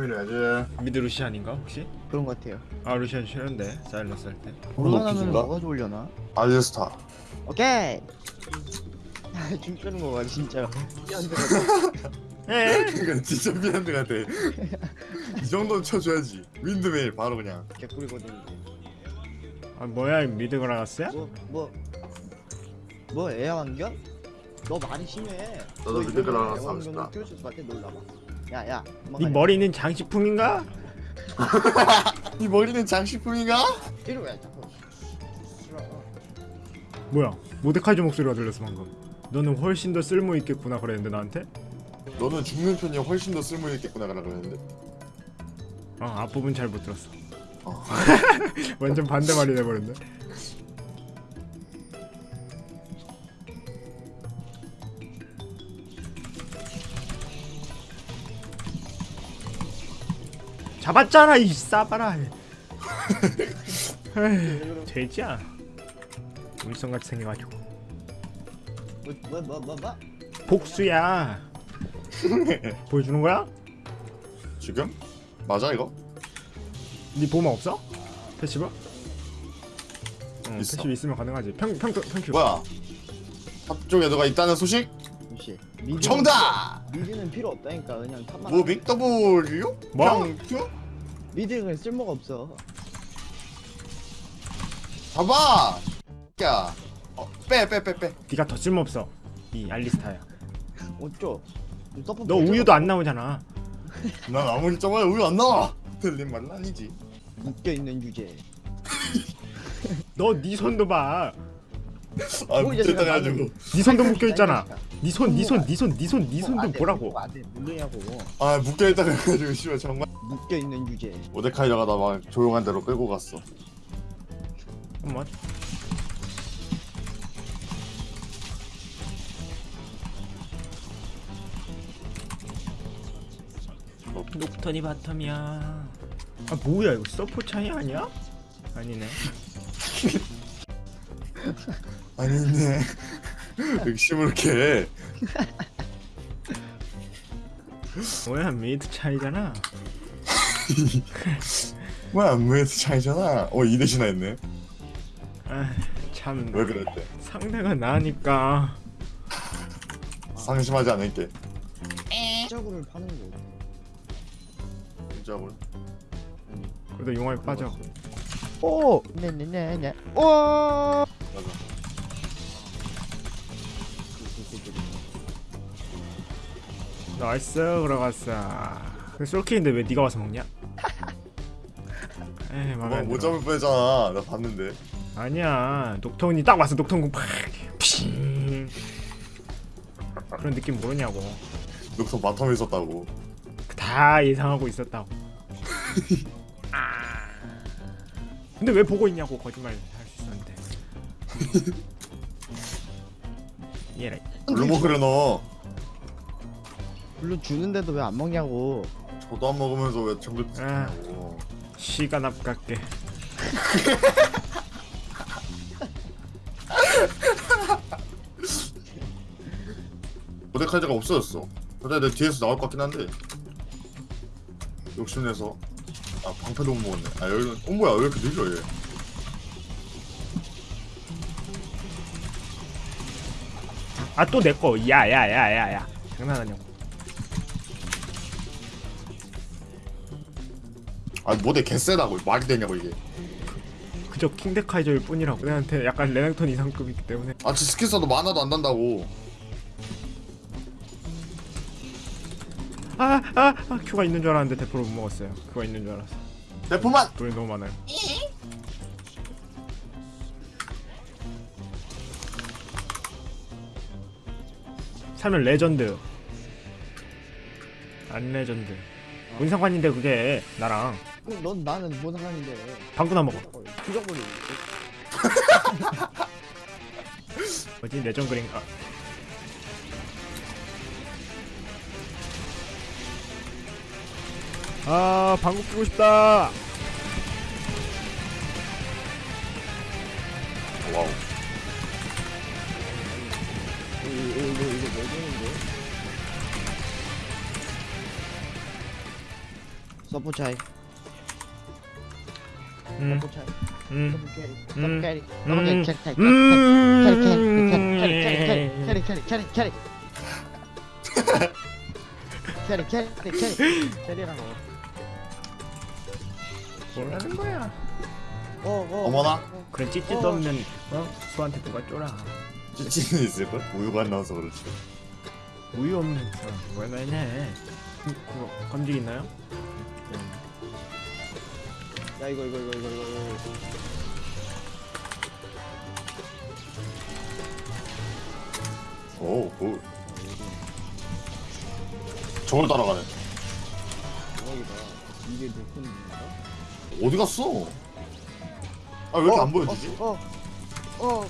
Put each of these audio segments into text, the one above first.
고민해야지 미드 루시안인가 혹시? 그런 것 같아요. 아 루시안 싫은데 사일러스 할때 높이신가? 뭐가 좋으려나? 알리스타 오케이. 춤추는 거 봐 진짜. 에? 이건 진짜 미안한 같아 이 정도는 쳐줘야지 윈드메일 바로 그냥 개꿀이거든. 아 뭐야 이 미드 그라가스야? 뭐뭐 뭐 애완견? 너 말이 심해. 너도 너 이러면 하고 싶다. 애완견을 키울 수 있을 것 같아. 놀라봐. 야야. 네 머리는 장식품인가? 이 머리는 장식품인가? 이리 왜 자꾸. 싫어. 뭐야 모데카이저 목소리가 들렸어 방금 너는 훨씬 더 쓸모 있겠구나 그랬는데 나한테? 너는 죽는 편이 훨씬 더 쓸모있겠구나 그랬는데 어 앞부분 잘 못 들었어 어. 완전 반대 말이 돼버렸네 잡았잖아 이 싸바라 돼지야 울성같이 생겨가지고 뭐 뭐 뭐 뭐? 복수야 보여주는 거야? 지금? 맞아 이거? 네 보마 없어? 패시브? 응, 있어. 패시브 있으면 가능하지 평, 평, 평큐 뭐야 합쪽에 너가 있다는 소식? 정답! mid는 필요 없다니까 그냥 top만. Moving W? 뭐? 평Q? Mid는 쓸모가 없어. 봐봐! 야. 어, 빼 빼 빼 빼. 네가 더 쓸모없어. 이 알리스타야. 어쩌? 너 우유도 안 나오잖아. 난 아무리 써봐야 우유 안 나와. 틀린 말은 아니지. 묶여 있는 주제. 너 네 손도 봐네 아 붙였다 제가 가지고. 손도 묶여 있잖아. 네 손, 네 손, 네 손, 네 손, 네 손도 보라고. 안돼 물르냐고. 아 묶여 있다 그래가지고 씨발 정말 묶여 있는 주제. 모데카이저가 나 막 조용한 데로 끌고 갔어. 잠깐만 녹턴이 바텀이야. 아 뭐야 이거 서포 차이 아니야? 아니네. 아니네. 의심을 이렇게 해 뭐야 미드 차이잖아 뭐야 안무에서 차이잖아 어 2대시나 했네 아참 왜 그랬대 상대가 나니까 상심하지 않을게 짜구를 파는 거. 진짜로 그래도 용암에 빠져 오. 네네네네. 오. 맞아 nice 들어갔어 그 솔킬인데 왜 네가 와서 먹냐? 에이 맘에 뭐, 안못 들어. 잡을 뻔했잖아. 나 봤는데. 아니야. 녹턴이 딱 와서 녹턴 궁 팍. Ping. 그런 느낌 모르냐고. 녹턴 바텀에 있었다고. 다 예상하고 있었다고. 아. 근데 왜 보고 있냐고 거짓말 할 수 있었는데. 얘라 물로 먹으려 너. 물론 주는데도 왜 안 먹냐고. 저도 안 먹으면서 왜 정글 아. 드냐고 시간 아깝게. 모데카이저가 없어졌어. 근데 내 뒤에서 나올 것 같긴 한데. 욕심내서. 아 방패도 못 먹었네. 아 여기 어 뭐야. 왜 이렇게 느려 얘? 아 또 내꺼 야야야야야. 장난하냐고 아 모데 개쎄다고 말이 되냐고 이게. 그저 킹데카이저일 뿐이라고. 내한테 약간 레넥톤 이상급이기 때문에. 아저 스킬 써도 만화도 안 단다고. 아아 아, 아, Q가 있는 줄 알았는데 대포를 못 먹었어요. Q가 있는 줄 알았어. 대포만! 돈이 너무 많아요. 살면 레전드. 안 레전드. 뭔 상관인데 그게 나랑 그럼 넌 나는 뭐 상관인데. 방구나 먹어 부정거리. 뭐지 레전 그린가 아 방구 끼고 싶다 wow 이거 이거 이거 뭐 되는데? 서포 차이 음, 음, 서포 carry 음, carry 음, 서포 carry carry carry 음, carry carry carry carry carry carry 캐리 캐리 캐리 캐리 캐리라고 뭐라는 거야? 어 어 어머나. 그런 찌찌도 어. 없는 어? 수한테 누가 쫄아? 찌찌는 있을걸? 우유가 안 나와서 그렇지 우유 없는 사람 왜 맨해? 그거 검직 있나요? 야 이거 이거 이거 이거 이거 오, 오. 저걸 따라가네 대박이다 이게 높은 건가? 어디 갔어? 아 왜 이렇게 안 보여지지? 어, 어, 어.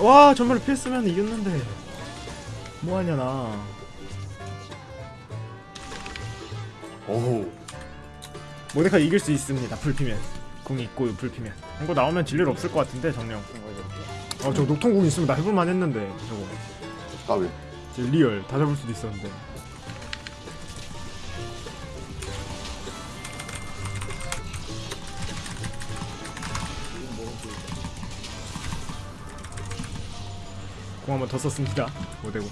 와 정말 필수면 이겼는데. 뭐하냐 나. 오호 모데카 이길 수 있습니다 불피면. 궁 있고 불피면. 이거 나오면 질일 없을 것 같은데 정령. 어저 녹통궁 있으면 나 해볼만 했는데 저거. 까비. 저 리얼 다 잡을 수도 있었는데 공 한 번 더 썼습니다 모데고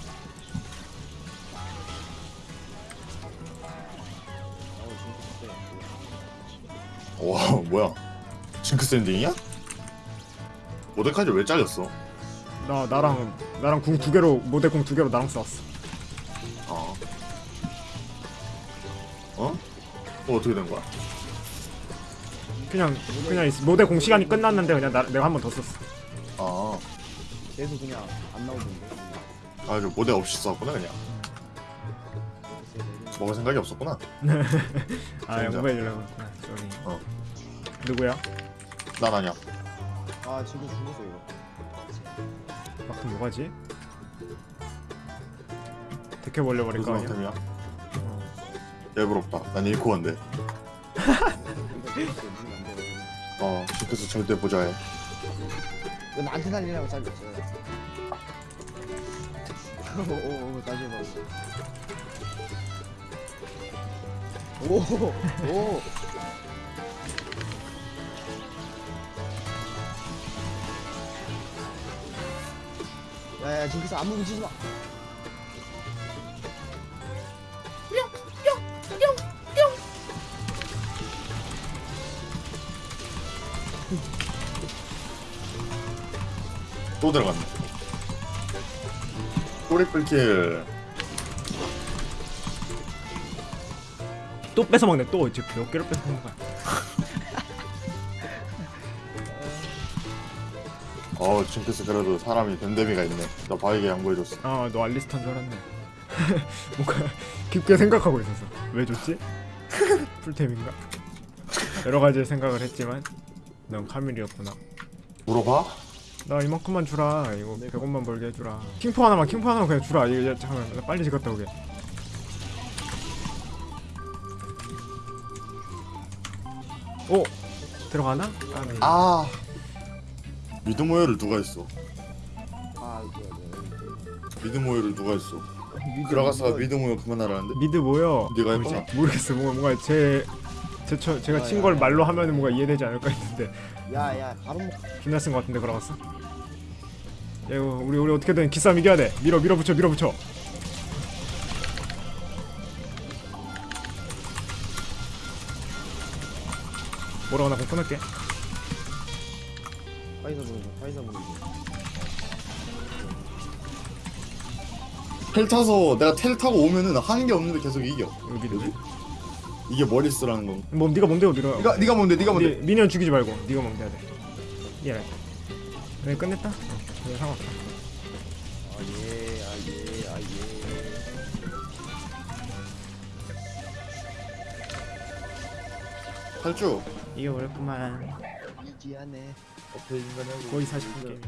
와 뭐야 징크스 엔딩이야? 모데카이저 왜 잘렸어? 나 나랑 나랑 궁 두 개로 모데 궁 두 개로 나랑 싸웠어 아 어? 또 어떻게 된 거야? 그냥 그냥 있- 모데 공 시간이 끝났는데 그냥 나, 내가 한 번 더 썼어 아, 계속 그냥 안 나오던데. 아, 저 모델 없이 썼구나 그냥. 먹을 생각이 없었구나. 아 진짜? 양보해주려고 그랬구나 쏘리 어. 누구야? 난 아니야. 아 지금 죽었어 이거. 막상 뭐가지? 데켜 벌려버릴 거 아니야? 템이야? 어. 예 부럽다. 난. 이거 돼. 어, 징크스 절대 보자 해. 이거 나한테 살리려고 잘렸어. 오오오 다시 해봐. 오 오. 야야 징크스 아무 묻히지 마. 또 들어갔네. 꼬리뿔킬. 또 뺏어 먹네 또 이제 몇 개를 뺏어 먹는 거야? 어, 징크스 그래도 사람이 덴데미가 있네. 나 바위게 양보해줬어. 아너 알리스탄 줄 알았네 뭔가 깊게 생각하고 있었어 왜 줬지? 풀템인가? 여러 가지 생각을 했지만 넌 카밀이었구나 물어봐? 나 이만큼만 주라 이거 100원만 벌게 해주라 킹포 하나만 킹포 하나만 그냥 주라 이거 야, 잠깐만 나 빨리 집 갔다 오게 오! 들어가나? 아, 네. 아. 미드 모여를 누가 했어? 아. 미드 모여를 누가 했어? 미드 들어가서. 미드 모여 그만하라는데? 미드 모여 네가? 했구나. 모르겠어 뭔가 뭔가 제, 제 처, 제가 야, 친 야, 걸 야. 말로 하면은 뭔가 이해되지 않을까 했는데 야야 바로 먹. 존나 쓴것 같은데 걸어갔어? 야 이거 우리 우리 어떻게든 기싸움 이겨야 돼 밀어 밀어붙여 밀어붙여 뭐라고 나공 끊을게 파이사 보내줘. 파이사 보내줘. 텔 타서 내가 텔 타고 오면은 하는 게 없는데 계속 이겨. 여기 누구? 이게 머리 쓰라는 건. 뭐 네가 뭔데요 네가 네가 네가 뭔데? 네가 뭔데? 네, 미니언 죽이지 말고 네가 뭔데 해야 돼 예. 네 끝냈다? 어, 그래 아예 아 예 아 예. 탈주. 이겨버렸구만 이지하네. 거의 40분 게임